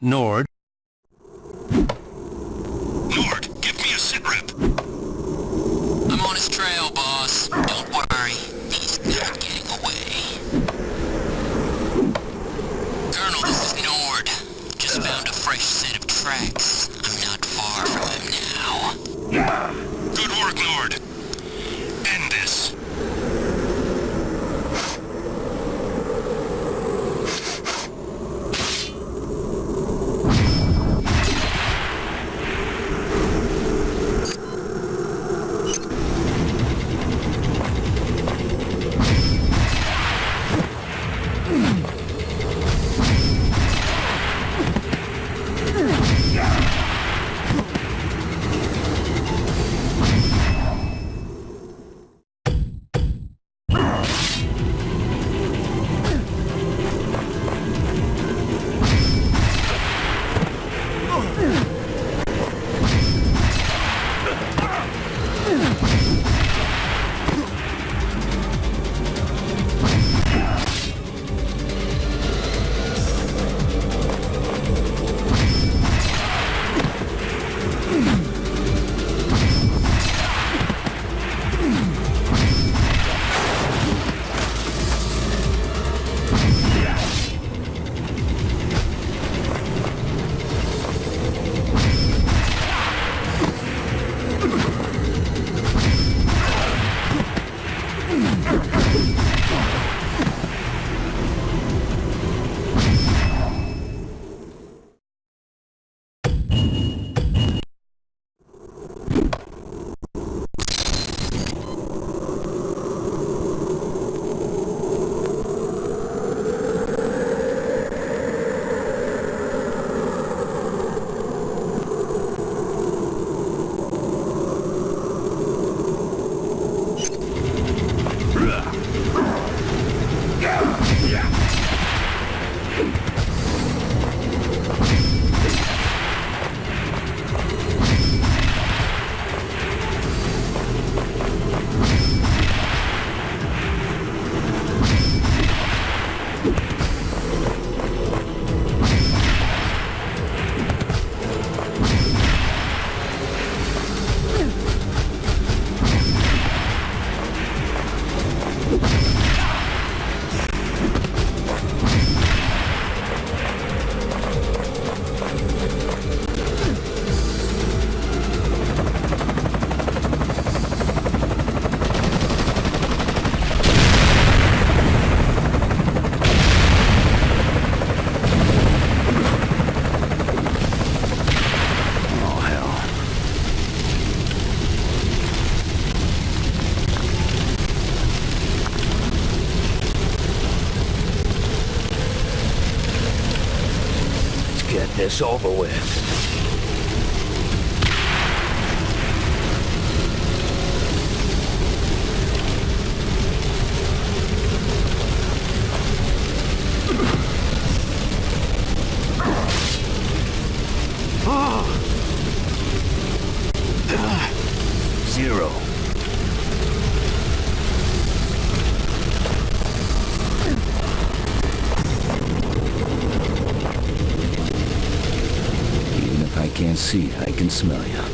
Nord. This over with. Smell you.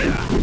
Yeah.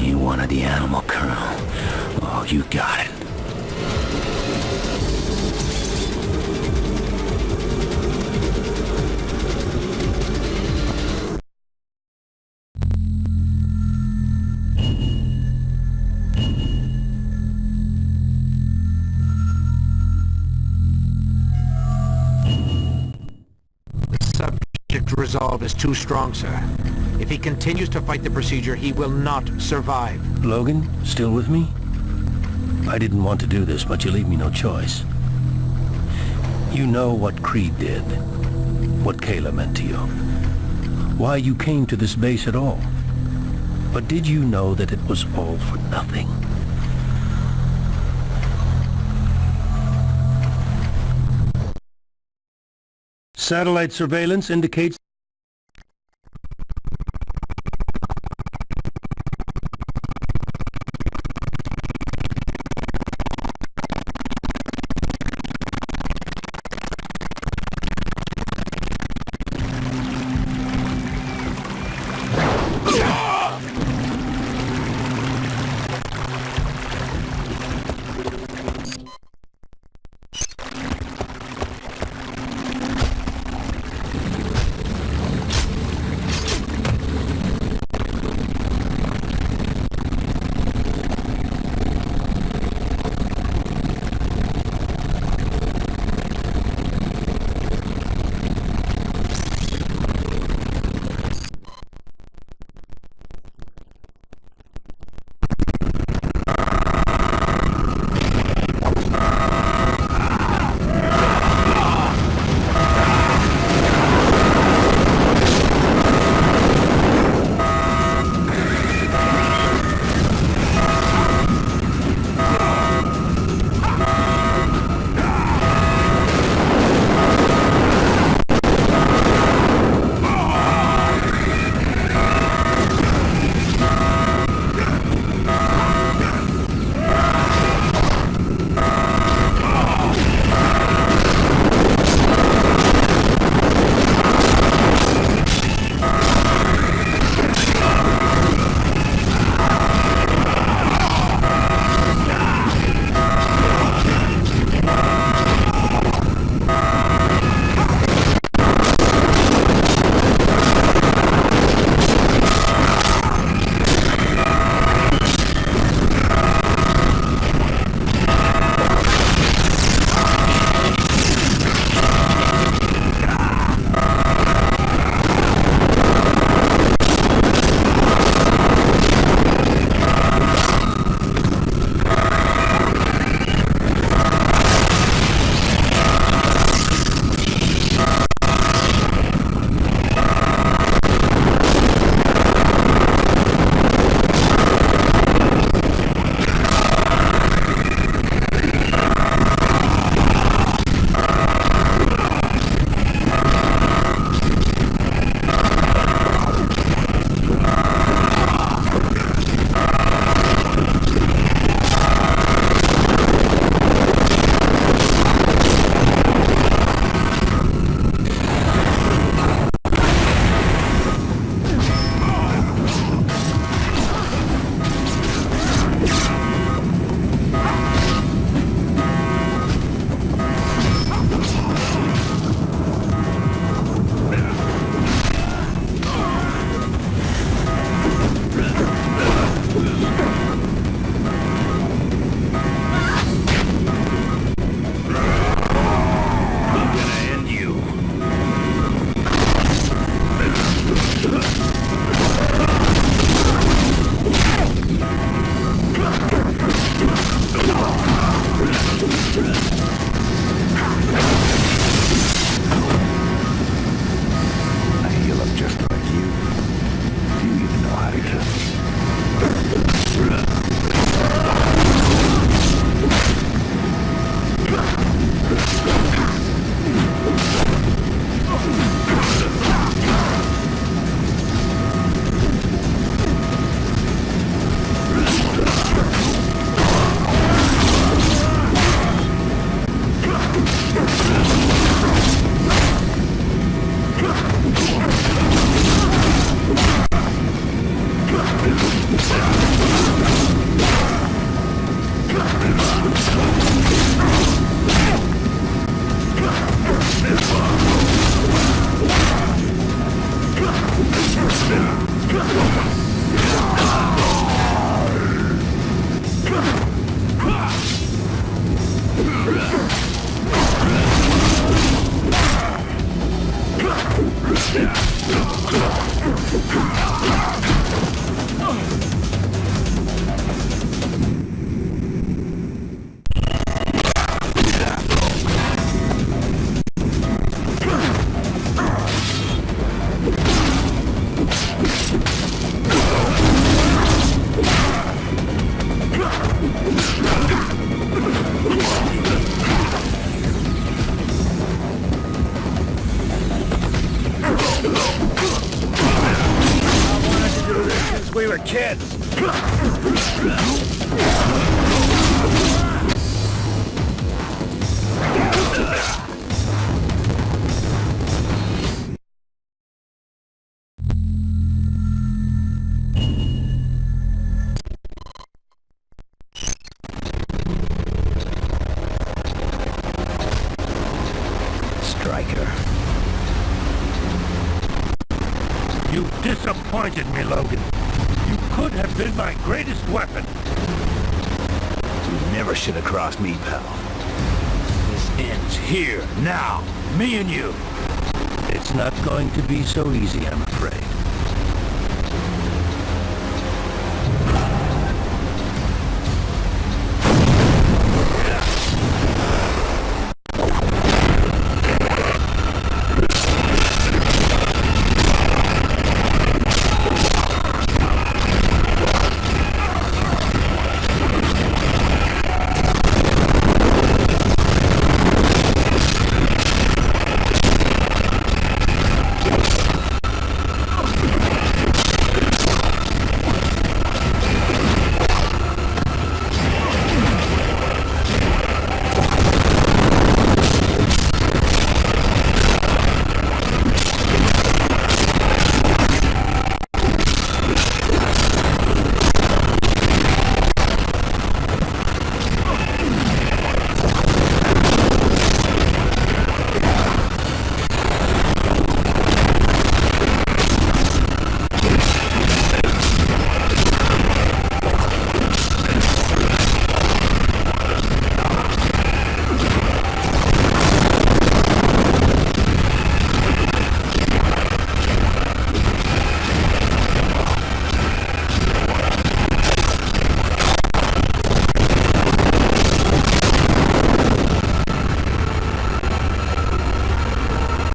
You wanted the animal, Colonel. Oh, you got it. Subject resolve is too strong, sir. If he continues to fight the procedure, he will not survive. Logan, still with me? I didn't want to do this, but you leave me no choice. You know what Creed did, what Kayla meant to you, why you came to this base at all. But did you know that it was all for nothing? Satellite surveillance indicates Stryker. You disappointed me, Logan. You could have been my greatest weapon. You never should have crossed me, pal. This ends here, now. Me and you. It's not going to be so easy, I'm afraid.